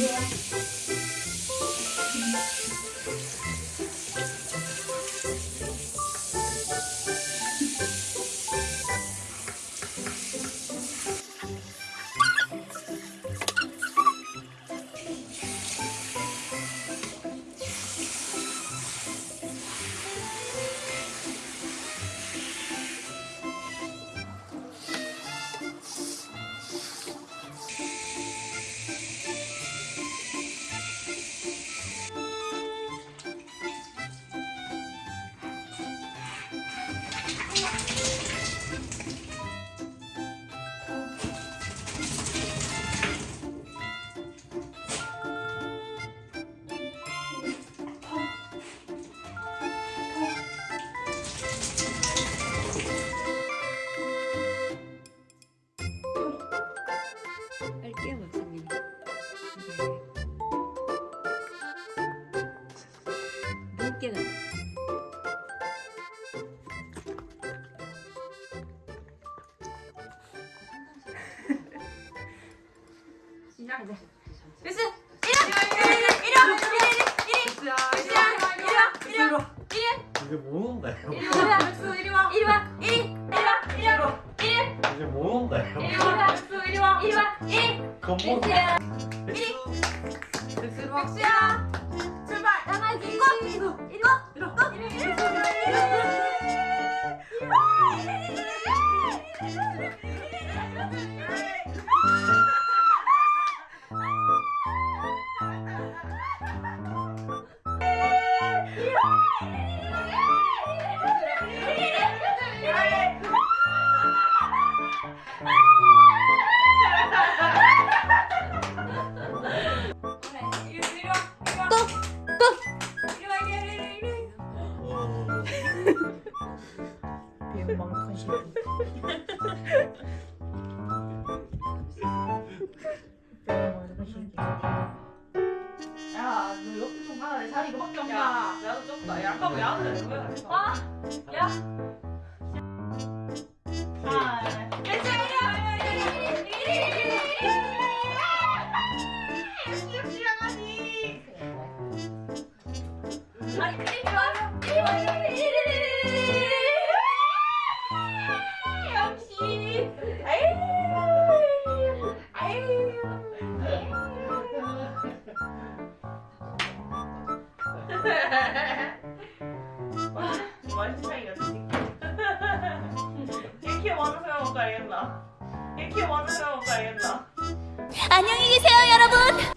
Yeah. けないいるわ。いる。いる。え 배은망덕한 새끼. 배은망덕한 새끼. 야, 너 옆에 좀 가라. 내 자리 이거밖에. 나도 좀. 야, 아까? 왜 해? 아, 야. 아, 이리 와. 아니 이리 와 이리 와 와, 맛있는 차이가 이렇게 많은 사람 없다 알겠나? 이렇게 많은 사람 없다 알겠나? 안녕히 계세요 여러분